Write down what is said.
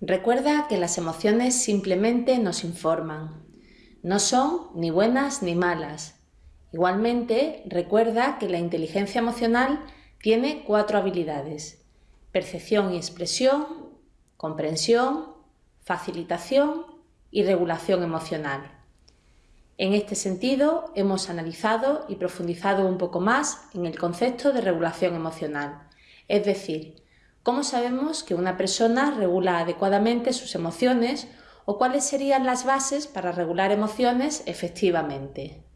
Recuerda que las emociones simplemente nos informan. No son ni buenas ni malas. Igualmente, recuerda que la inteligencia emocional tiene cuatro habilidades. Percepción y expresión, comprensión, facilitación y regulación emocional. En este sentido, hemos analizado y profundizado un poco más en el concepto de regulación emocional, es decir, ¿Cómo sabemos que una persona regula adecuadamente sus emociones o cuáles serían las bases para regular emociones efectivamente?